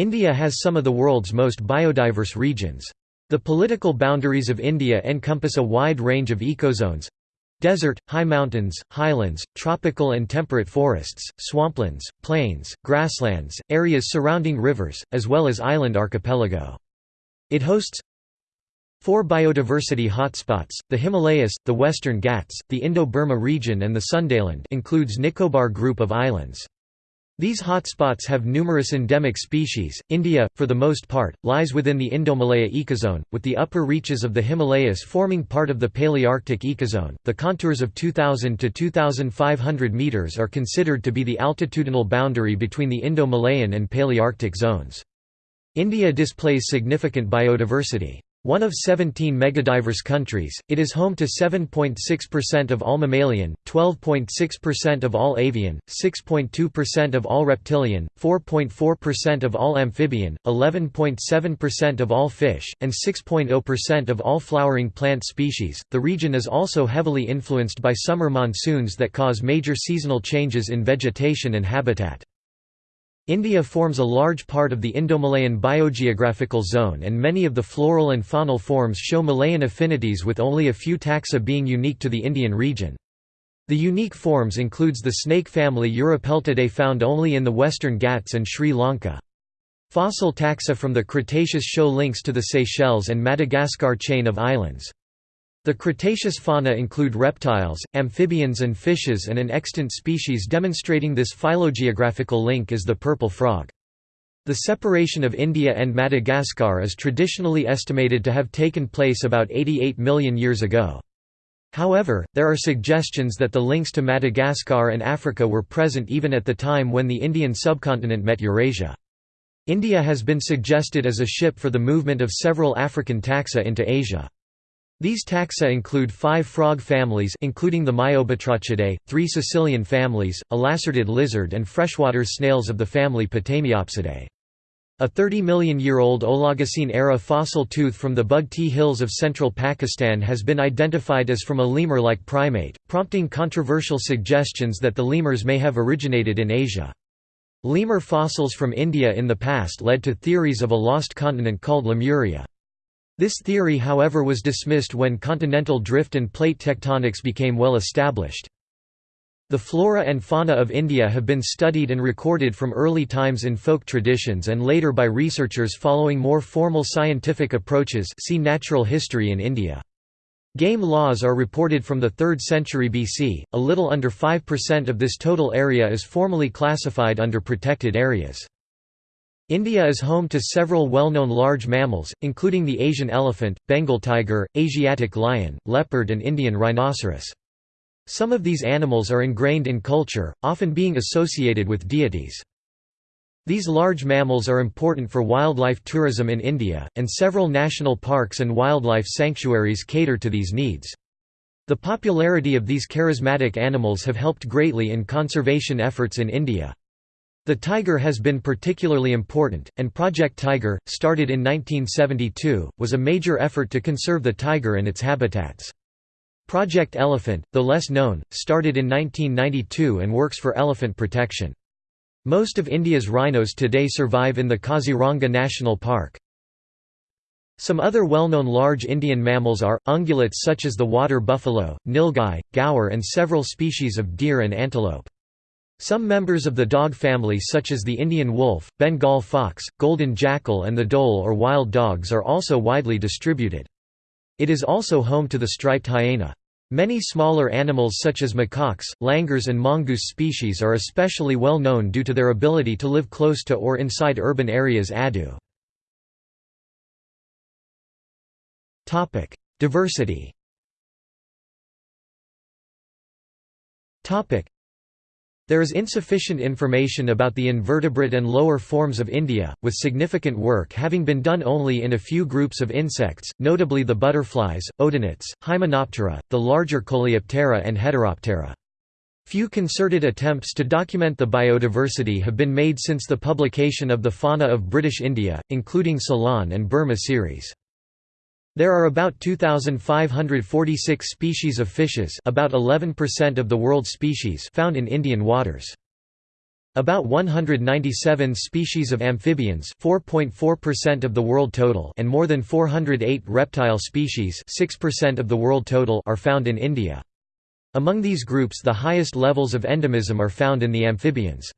India has some of the world's most biodiverse regions. The political boundaries of India encompass a wide range of ecozones desert, high mountains, highlands, tropical and temperate forests, swamplands, plains, grasslands, areas surrounding rivers, as well as island archipelago. It hosts four biodiversity hotspots, the Himalayas, the Western Ghats, the Indo-Burma region and the Sundaland includes Nicobar group of islands. These hotspots have numerous endemic species. India, for the most part, lies within the Indomalaya ecozone, with the upper reaches of the Himalayas forming part of the Palearctic ecozone. The contours of 2000 to 2500 meters are considered to be the altitudinal boundary between the Indo-Malayan and Palearctic zones. India displays significant biodiversity. One of 17 megadiverse countries, it is home to 7.6% of all mammalian, 12.6% of all avian, 6.2% of all reptilian, 4.4% of all amphibian, 11.7% of all fish, and 6.0% of all flowering plant species. The region is also heavily influenced by summer monsoons that cause major seasonal changes in vegetation and habitat. India forms a large part of the Indo-Malayan biogeographical zone and many of the floral and faunal forms show Malayan affinities with only a few taxa being unique to the Indian region. The unique forms includes the snake family Uropeltidae found only in the western Ghats and Sri Lanka. Fossil taxa from the Cretaceous show links to the Seychelles and Madagascar chain of islands. The Cretaceous fauna include reptiles, amphibians and fishes and an extant species demonstrating this phylogeographical link is the purple frog. The separation of India and Madagascar is traditionally estimated to have taken place about 88 million years ago. However, there are suggestions that the links to Madagascar and Africa were present even at the time when the Indian subcontinent met Eurasia. India has been suggested as a ship for the movement of several African taxa into Asia. These taxa include five frog families including the Myobatrachidae, three caecilian families, a lacertid lizard and freshwater snails of the family Potamiopsidae. A 30 million year old Oligocene-era fossil tooth from the Bugti Hills of central Pakistan has been identified as from a lemur-like primate, prompting controversial suggestions that the lemurs may have originated in Asia. Lemur fossils from India in the past led to theories of a lost continent called Lemuria. This theory however was dismissed when continental drift and plate tectonics became well established. The flora and fauna of India have been studied and recorded from early times in folk traditions and later by researchers following more formal scientific approaches see natural history in India. Game laws are reported from the 3rd century BC, a little under 5% of this total area is formally classified under protected areas. India is home to several well-known large mammals, including the Asian elephant, Bengal tiger, Asiatic lion, leopard and Indian rhinoceros. Some of these animals are ingrained in culture, often being associated with deities. These large mammals are important for wildlife tourism in India, and several national parks and wildlife sanctuaries cater to these needs. The popularity of these charismatic animals have helped greatly in conservation efforts in India. The tiger has been particularly important, and Project Tiger, started in 1972, was a major effort to conserve the tiger and its habitats. Project Elephant, though less known, started in 1992 and works for elephant protection. Most of India's rhinos today survive in the Kaziranga National Park. Some other well-known large Indian mammals are, ungulates such as the water buffalo, nilgai, gaur and several species of deer and antelope. Some members of the dog family such as the Indian wolf, Bengal fox, golden jackal and the dhole or wild dogs are also widely distributed. It is also home to the striped hyena. Many smaller animals such as macaques, langurs and mongoose species are especially well known due to their ability to live close to or inside urban areas adu. Diversity there is insufficient information about the invertebrate and lower forms of India, with significant work having been done only in a few groups of insects, notably the butterflies, odonates, Hymenoptera, the larger Coleoptera and Heteroptera. Few concerted attempts to document the biodiversity have been made since the publication of the Fauna of British India, including Ceylon and Burma series. There are about 2,546 species of fishes about 11% of the world's species found in Indian waters. About 197 species of amphibians 4.4% of the world total and more than 408 reptile species 6% of the world total are found in India. Among these groups the highest levels of endemism are found in the amphibians.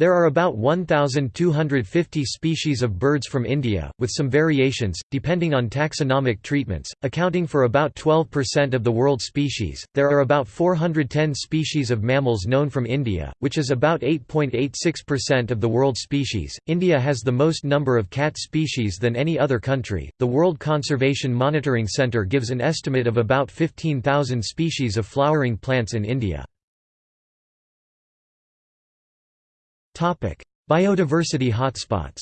There are about 1,250 species of birds from India, with some variations, depending on taxonomic treatments, accounting for about 12% of the world species. There are about 410 species of mammals known from India, which is about 8.86% of the world species. India has the most number of cat species than any other country. The World Conservation Monitoring Centre gives an estimate of about 15,000 species of flowering plants in India. Biodiversity hotspots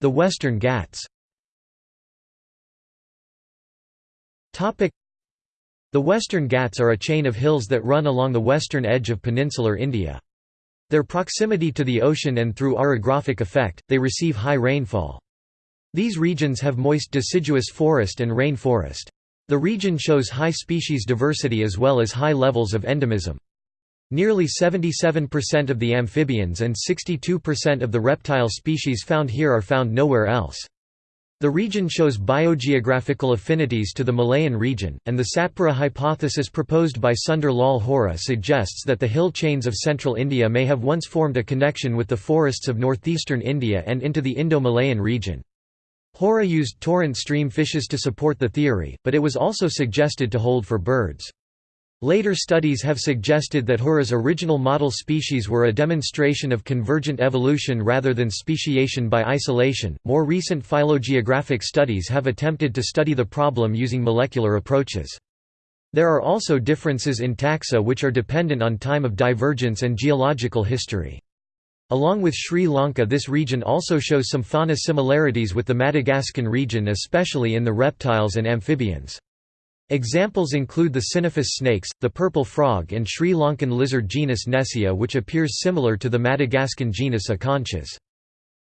The Western Ghats The Western Ghats are a chain of hills that run along the western edge of peninsular India. Their proximity to the ocean and through orographic effect, they receive high rainfall. These regions have moist deciduous forest and rain forest. The region shows high species diversity as well as high levels of endemism. Nearly 77% of the amphibians and 62% of the reptile species found here are found nowhere else. The region shows biogeographical affinities to the Malayan region, and the Satpura hypothesis proposed by Sundar Lal Hora suggests that the hill chains of central India may have once formed a connection with the forests of northeastern India and into the Indo-Malayan region. Hora used torrent stream fishes to support the theory, but it was also suggested to hold for birds. Later studies have suggested that Hora's original model species were a demonstration of convergent evolution rather than speciation by isolation. More recent phylogeographic studies have attempted to study the problem using molecular approaches. There are also differences in taxa which are dependent on time of divergence and geological history. Along with Sri Lanka this region also shows some fauna similarities with the Madagascan region especially in the reptiles and amphibians. Examples include the Sibynophis snakes, the purple frog and Sri Lankan lizard genus Nessia which appears similar to the Madagascan genus Acontias.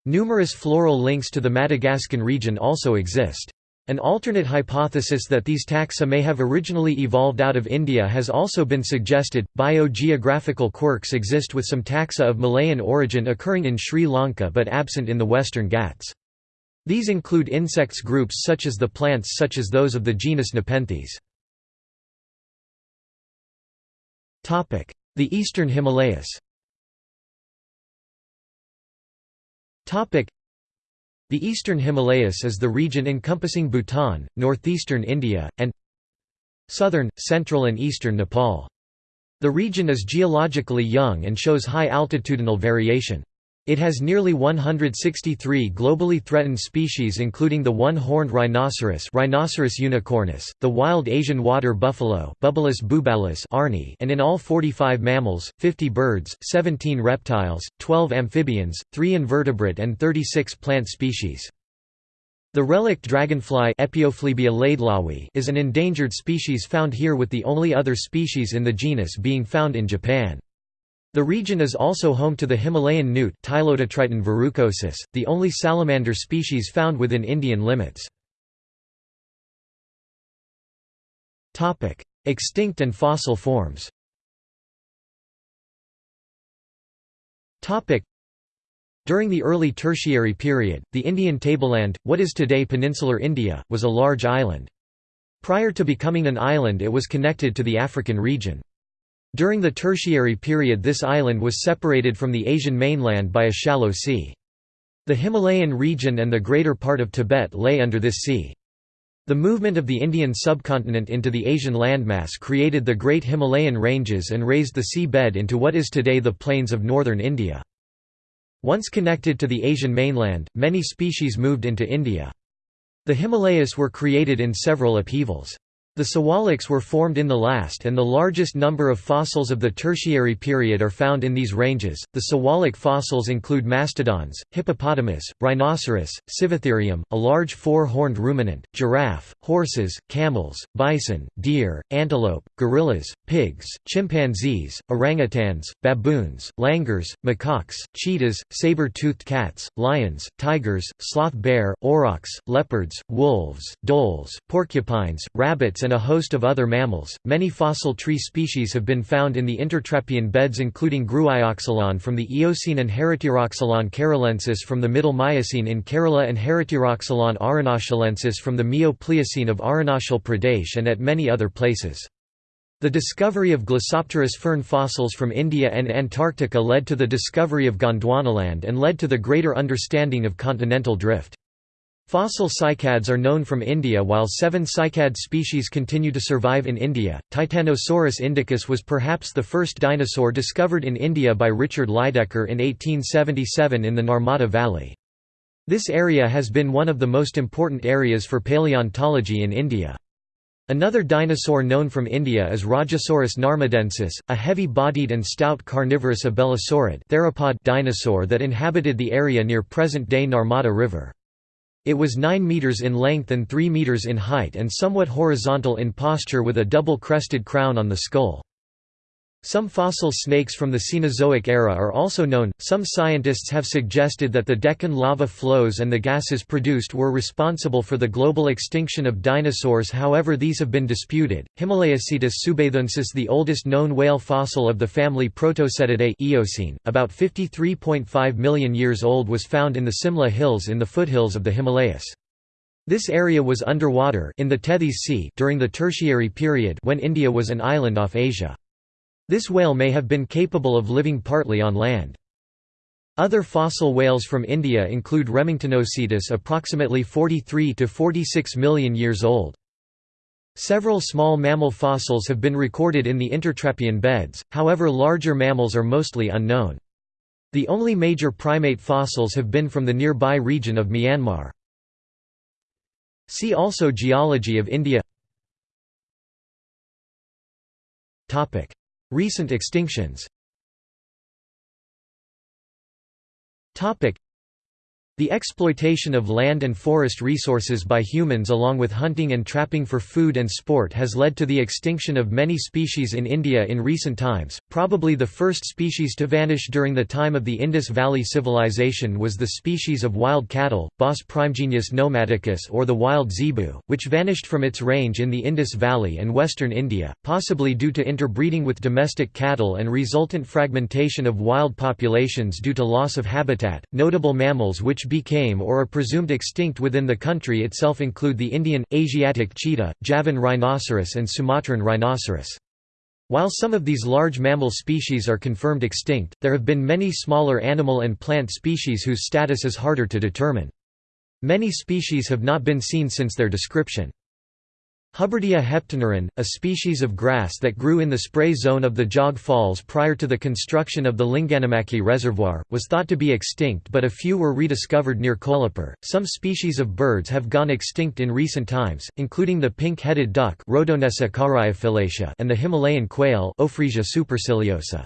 Numerous floral links to the Madagascan region also exist. An alternate hypothesis that these taxa may have originally evolved out of India has also been suggested. Biogeographical quirks exist with some taxa of Malayan origin occurring in Sri Lanka but absent in the Western Ghats. These include insects groups such as the plants such as those of the genus Nepenthes. The Eastern Himalayas the Eastern Himalayas is the region encompassing Bhutan, northeastern India, and southern, central and eastern Nepal. The region is geologically young and shows high altitudinal variation. It has nearly 163 globally threatened species including the one-horned rhinoceros Rhinoceros unicornis, the wild Asian water buffalo Bubulus bubalus Arni and in all 45 mammals, 50 birds, 17 reptiles, 12 amphibians, 3 invertebrate and 36 plant species. The relict dragonfly is an endangered species found here with the only other species in the genus being found in Japan. The region is also home to the Himalayan newt verrucosus, the only salamander species found within Indian limits. Extinct and fossil forms During the early Tertiary period, the Indian tableland, what is today peninsular India, was a large island. Prior to becoming an island it was connected to the African region. During the Tertiary period this island was separated from the Asian mainland by a shallow sea. The Himalayan region and the greater part of Tibet lay under this sea. The movement of the Indian subcontinent into the Asian landmass created the Great Himalayan Ranges and raised the sea bed into what is today the plains of northern India. Once connected to the Asian mainland, many species moved into India. The Himalayas were created in several upheavals. The Siwaliks were formed in the last and the largest number of fossils of the Tertiary period are found in these ranges. The Siwalik fossils include mastodons, hippopotamus, rhinoceros, Sivatherium, a large four-horned ruminant, giraffe, horses, camels, bison, deer, antelope, gorillas, pigs, chimpanzees, orangutans, baboons, langurs, macaques, cheetahs, saber-toothed cats, lions, tigers, sloth bear, aurochs, leopards, wolves, dholes, porcupines, rabbits and a host of other mammals. Many fossil tree species have been found in the intertrappean beds including Grewioxylon from the Eocene and Heritieroxylon keralaensis from the Middle Miocene in Kerala and Heritieroxylon arunachalensis from the Mio-Pliocene of Arunachal Pradesh and at many other places. The discovery of Glossopteris fern fossils from India and Antarctica led to the discovery of Gondwanaland and led to the greater understanding of continental drift. Fossil cycads are known from India while seven cycad species continue to survive in India. Titanosaurus indicus was perhaps the first dinosaur discovered in India by Richard Lydekker in 1877 in the Narmada Valley. This area has been one of the most important areas for paleontology in India. Another dinosaur known from India is Rajasaurus narmadensis, a heavy-bodied and stout carnivorous abelisaurid theropod dinosaur that inhabited the area near present-day Narmada River. It was 9 meters in length and 3 meters in height and somewhat horizontal in posture with a double-crested crown on the skull. Some fossil snakes from the Cenozoic era are also known. Some scientists have suggested that the Deccan lava flows and the gases produced were responsible for the global extinction of dinosaurs, however, these have been disputed. Himalayacetus subathuensis, the oldest known whale fossil of the family Protocetidae, Eocene, about 53.5 million years old, was found in the Simla Hills in the foothills of the Himalayas. This area was underwater in the Tethys Sea during the Tertiary period when India was an island off Asia. This whale may have been capable of living partly on land. Other fossil whales from India include Remingtonocetus approximately 43 to 46 million years old. Several small mammal fossils have been recorded in the intertrappean beds, however larger mammals are mostly unknown. The only major primate fossils have been from the nearby region of Myanmar. See also Geology of India Recent extinctions the exploitation of land and forest resources by humans along with hunting and trapping for food and sport has led to the extinction of many species in India in recent times. Probably the first species to vanish during the time of the Indus Valley Civilization was the species of wild cattle, Bos primigenius namadicus or the wild zebu, which vanished from its range in the Indus Valley and western India, possibly due to interbreeding with domestic cattle and resultant fragmentation of wild populations due to loss of habitat. Notable mammals which became or are presumed extinct within the country itself include the Indian, Asiatic cheetah, Javan rhinoceros and Sumatran rhinoceros. While some of these large mammal species are confirmed extinct, there have been many smaller animal and plant species whose status is harder to determine. Many species have not been seen since their description. Hubbardia heptaneuron, a species of grass that grew in the spray zone of the Jog Falls prior to the construction of the Linganamakki Reservoir, was thought to be extinct but a few were rediscovered near Kolhapur. Some species of birds have gone extinct in recent times, including the pink-headed duck and the Himalayan quail Ophrysia superciliosa.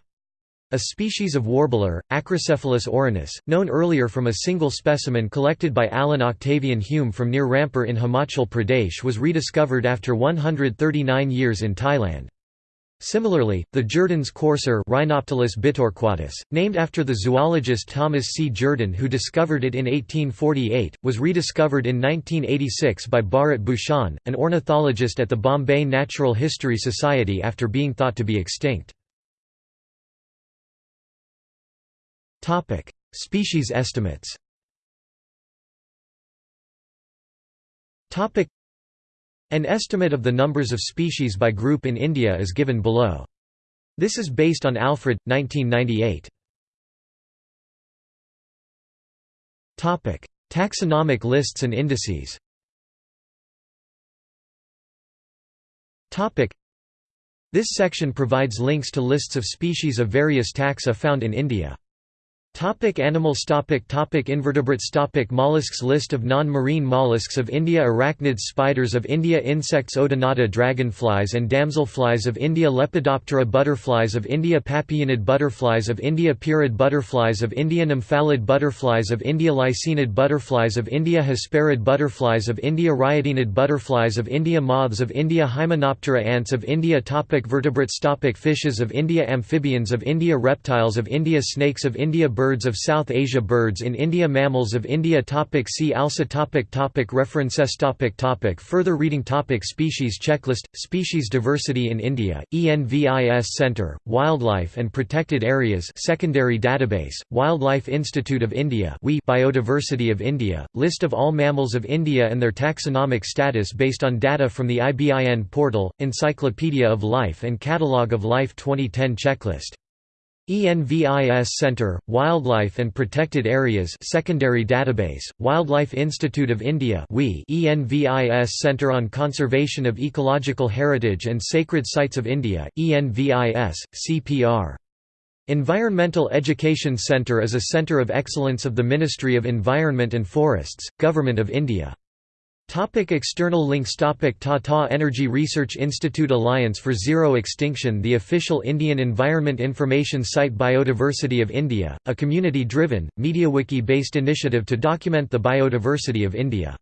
A species of warbler, Acrocephalus orinus, known earlier from a single specimen collected by Allan Octavian Hume from near Rampur in Himachal Pradesh was rediscovered after 139 years in Thailand. Similarly, the Jerdon's courser Rhinoptilus bitorquatus, named after the zoologist Thomas C. Jerdon who discovered it in 1848, was rediscovered in 1986 by Bharat Bhushan, an ornithologist at the Bombay Natural History Society after being thought to be extinct. Species estimates. Topic: An estimate of the numbers of species by group in India is given below. This is based on Alfred 1998. Topic: Taxonomic lists and indices. Topic: This section provides links to lists of species of various taxa found in India. Topic animals topic topic Invertebrates topic Mollusks List of non-marine mollusks of India Arachnids Spiders of India Insects Odonata Dragonflies and damselflies of India Lepidoptera Butterflies of India Papilionid Butterflies of India Pierid Butterflies of India Nymphalid Butterflies of India Lycaenid Butterflies of India Hesperiid Butterflies of India Riodinid Butterflies of India Moths of India Hymenoptera Ants of India topic Vertebrates topic Fishes of India Amphibians of India Reptiles of India Snakes of India Birds of South Asia Birds in India Mammals of India topic See also topic topic References topic topic Further reading topic Species checklist – Species diversity in India, ENVIS Centre, Wildlife and Protected Areas secondary database, Wildlife Institute of India Biodiversity of India, list of all mammals of India and their taxonomic status based on data from the IBIN portal, Encyclopedia of Life and Catalogue of Life 2010 checklist ENVIS Centre, Wildlife and Protected Areas Secondary Database, Wildlife Institute of India ENVIS Centre on Conservation of Ecological Heritage and Sacred Sites of India, ENVIS, CPR. Environmental Education Centre is a centre of excellence of the Ministry of Environment and Forests, Government of India. Topic external links Topic Tata Energy Research Institute Alliance for Zero Extinction The official Indian Environment Information Site Biodiversity of India, a community-driven, MediaWiki-based initiative to document the biodiversity of India.